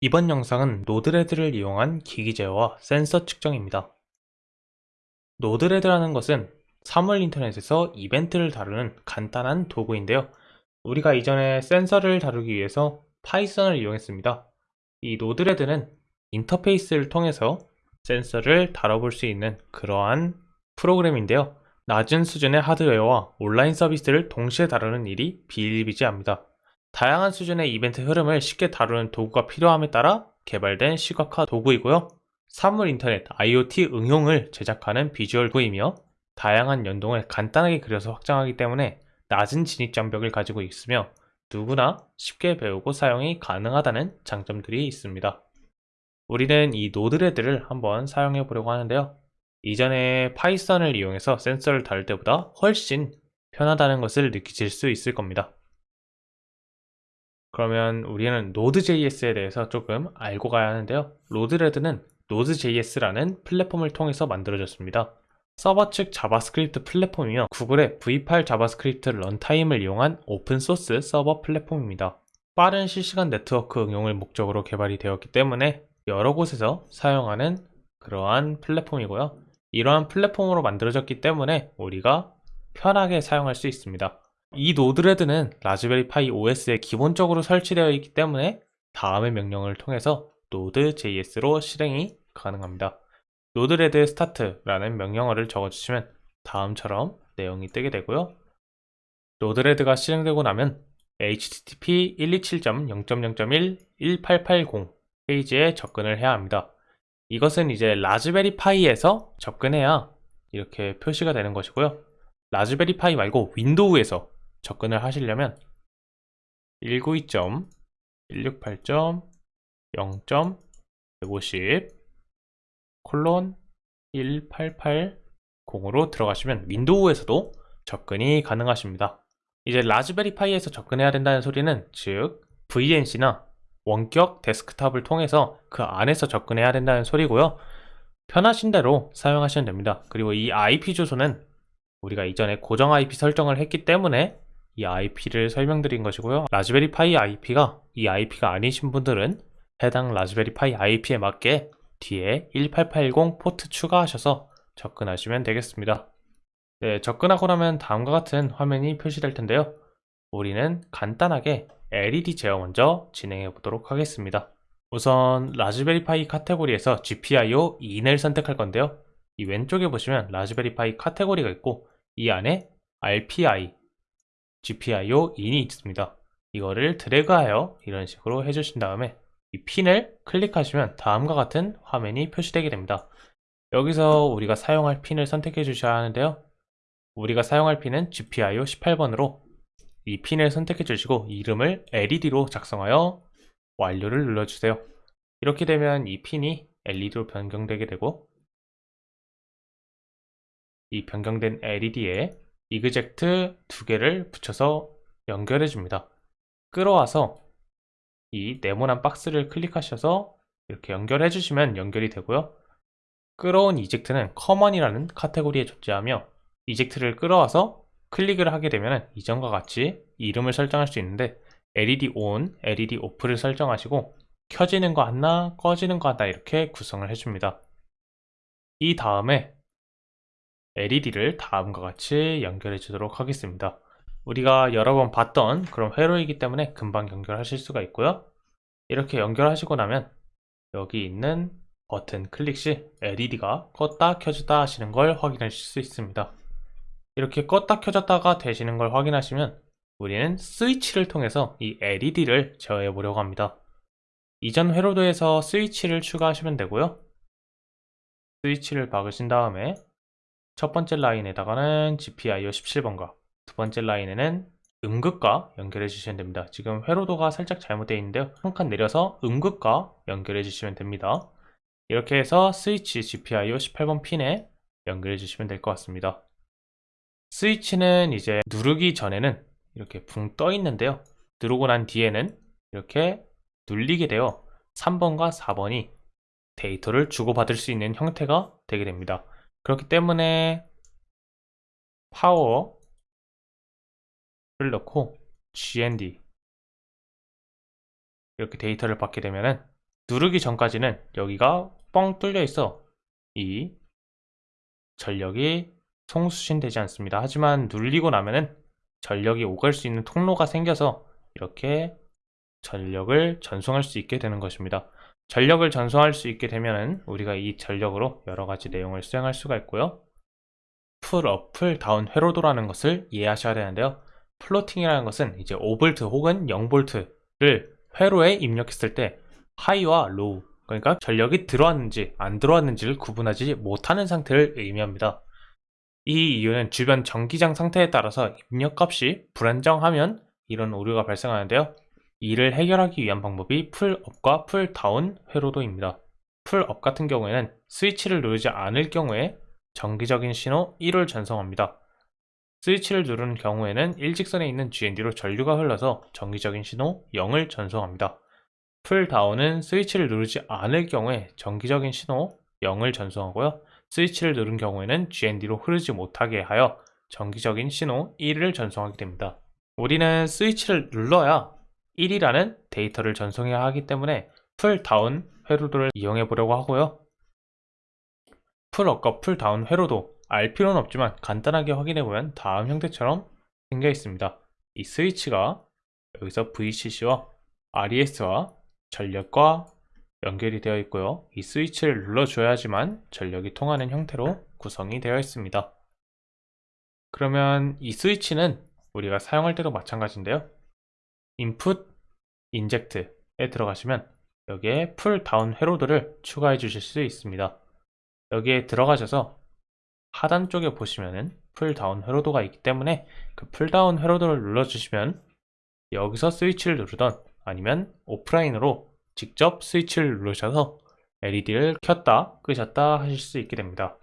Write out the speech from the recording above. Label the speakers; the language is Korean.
Speaker 1: 이번 영상은 Node-RED를 이용한 기기 제어와 센서 측정입니다. Node-RED라는 것은 사물 인터넷에서 이벤트를 다루는 간단한 도구인데요. 우리가 이전에 센서를 다루기 위해서 파이썬을 이용했습니다. 이 Node-RED는 인터페이스를 통해서 센서를 다뤄볼 수 있는 그러한 프로그램인데요. 낮은 수준의 하드웨어와 온라인 서비스를 동시에 다루는 일이 비일비재합니다. 다양한 수준의 이벤트 흐름을 쉽게 다루는 도구가 필요함에 따라 개발된 시각화 도구이고요. 사물 인터넷 IoT 응용을 제작하는 비주얼 도이며 다양한 연동을 간단하게 그려서 확장하기 때문에 낮은 진입 장벽을 가지고 있으며 누구나 쉽게 배우고 사용이 가능하다는 장점들이 있습니다. 우리는 이 Node-RED를 한번 사용해 보려고 하는데요. 이전에 파이썬을 이용해서 센서를 다룰 때보다 훨씬 편하다는 것을 느끼실 수 있을 겁니다. 그러면 우리는 Node.js에 대해서 조금 알고 가야 하는데요. Node-RED는 Node.js라는 플랫폼을 통해서 만들어졌습니다. 서버 측 자바스크립트 플랫폼이며 구글의 V8 자바스크립트 runtime을 이용한 open source 서버 플랫폼입니다. 빠른 실시간 네트워크 응용을 목적으로 개발이 되었기 때문에 여러 곳에서 사용하는 그러한 플랫폼이고요. 이러한 플랫폼으로 만들어졌기 때문에 우리가 편하게 사용할 수 있습니다. 이 Node-RED는 라즈베리 파이 OS에 기본적으로 설치되어 있기 때문에 다음의 명령을 통해서 node.js로 실행이 가능합니다. node-red start라는 명령어를 적어주시면 다음처럼 내용이 뜨게 되고요. Node-RED가 실행되고 나면 http 127.0.0.1 페이지에 접근을 해야 합니다. 이것은 이제 라즈베리 파이에서 접근해야 이렇게 표시가 되는 것이고요. 라즈베리 파이 말고 윈도우에서 접근을 하시려면 192.168.0.150 콜론 1880으로 들어가시면 윈도우에서도 접근이 가능하십니다. 이제 라즈베리 파이에서 접근해야 된다는 소리는 즉 VNC나 원격 데스크탑을 통해서 그 안에서 접근해야 된다는 소리고요. 편하신 대로 사용하시면 됩니다. 그리고 이 IP 주소는 우리가 이전에 고정 IP 설정을 했기 때문에 이 IP를 설명드린 것이고요. 라즈베리 파이 IP가 이 IP가 아니신 분들은 해당 라즈베리 파이 IP에 맞게 뒤에 1880 포트 추가하셔서 접근하시면 되겠습니다. 네, 접근하고 나면 다음과 같은 화면이 표시될 텐데요. 우리는 간단하게 LED 제어 먼저 진행해 보도록 하겠습니다. 우선 라즈베리 파이 카테고리에서 GPIO 2을 선택할 건데요. 이 왼쪽에 보시면 라즈베리 파이 카테고리가 있고 이 안에 RPI GPIO 인이 있습니다. 이거를 드래그하여 이런 식으로 해주신 다음에 이 핀을 클릭하시면 다음과 같은 화면이 표시되게 됩니다. 여기서 우리가 사용할 핀을 선택해 주셔야 하는데요. 우리가 사용할 핀은 GPIO 18번으로 이 핀을 선택해 주시고 이름을 LED로 작성하여 완료를 눌러주세요. 이렇게 되면 이 핀이 LED로 변경되게 되고 이 변경된 LED에 이그젝트 두 개를 붙여서 연결해 줍니다. 끌어와서 이 네모난 박스를 클릭하셔서 이렇게 연결해 주시면 연결이 되고요. 끌어온 inject는 common이라는 카테고리에 존재하며 inject를 끌어와서 클릭을 하게 되면 이전과 같이 이름을 설정할 수 있는데 LED ON, LED OFF를 설정하시고 켜지는 거 하나, 꺼지는 거 하나 이렇게 구성을 해줍니다. 이 다음에 LED를 다음과 같이 연결해 주도록 하겠습니다. 우리가 여러 번 봤던 그런 회로이기 때문에 금방 연결하실 수가 있고요. 이렇게 연결하시고 나면 여기 있는 버튼 클릭 시 LED가 껐다 켜졌다 하시는 걸 확인하실 수 있습니다. 이렇게 껐다 켜졌다가 되시는 걸 확인하시면 우리는 스위치를 통해서 이 LED를 제어해 보려고 합니다. 이전 회로도에서 스위치를 추가하시면 되고요. 스위치를 박으신 다음에 첫 번째 라인에다가는 GPIO 17번과 두 번째 라인에는 음극과 연결해 주시면 됩니다. 지금 회로도가 살짝 잘못되어 있는데요. 한 칸 내려서 음극과 연결해 주시면 됩니다. 이렇게 해서 스위치 GPIO 18번 핀에 연결해 주시면 될 것 같습니다. 스위치는 이제 누르기 전에는 이렇게 붕 떠 있는데요. 누르고 난 뒤에는 이렇게 눌리게 되어 3번과 4번이 데이터를 주고받을 수 있는 형태가 되게 됩니다. 그렇기 때문에 파워를 넣고 gnd 이렇게 데이터를 받게 되면은 누르기 전까지는 여기가 뻥 뚫려 있어 이 전력이 송수신 되지 않습니다. 하지만 눌리고 나면은 전력이 오갈 수 있는 통로가 생겨서 이렇게 전력을 전송할 수 있게 되는 것입니다. 전력을 전송할 수 있게 되면은 우리가 이 전력으로 여러 가지 내용을 수행할 수가 있고요. pull-up, pull-down 회로도라는 것을 이해하셔야 되는데요. floating이라는 것은 이제 5V 혹은 0V를 회로에 입력했을 때 high와 low 그러니까 전력이 들어왔는지 안 들어왔는지를 구분하지 못하는 상태를 의미합니다. 이 이유는 주변 전기장 상태에 따라서 입력값이 불안정하면 이런 오류가 발생하는데요. 이를 해결하기 위한 방법이 pull-up과 pull-down 회로도입니다. pull-up 같은 경우에는 스위치를 누르지 않을 경우에 전기적인 신호 1을 전송합니다. 스위치를 누르는 경우에는 일직선에 있는 GND로 전류가 흘러서 전기적인 신호 0을 전송합니다. pull-down은 스위치를 누르지 않을 경우에 전기적인 신호 0을 전송하고요. 스위치를 누른 경우에는 GND로 흐르지 못하게 하여 전기적인 신호 1을 전송하게 됩니다. 우리는 스위치를 눌러야 1이라는 데이터를 전송해야 하기 때문에 pull-down 회로도를 이용해 보려고 하고요. pull-up과 pull-down 회로도 알 필요는 없지만 간단하게 확인해 보면 다음 형태처럼 생겨 있습니다. 이 스위치가 여기서 VCC와 RES와 전력과 연결이 되어 있고요. 이 스위치를 눌러줘야지만 전력이 통하는 형태로 구성이 되어 있습니다. 그러면 이 스위치는 우리가 사용할 때도 마찬가지인데요. input inject에 들어가시면 여기에 pull-down 회로도를 추가해 주실 수 있습니다. 여기에 들어가셔서 하단 쪽에 보시면은 pull-down 회로도가 있기 때문에 그 pull-down 회로도를 눌러주시면 여기서 스위치를 누르던 아니면 오프라인으로 직접 스위치를 누르셔서 LED를 켰다 끄셨다 하실 수 있게 됩니다.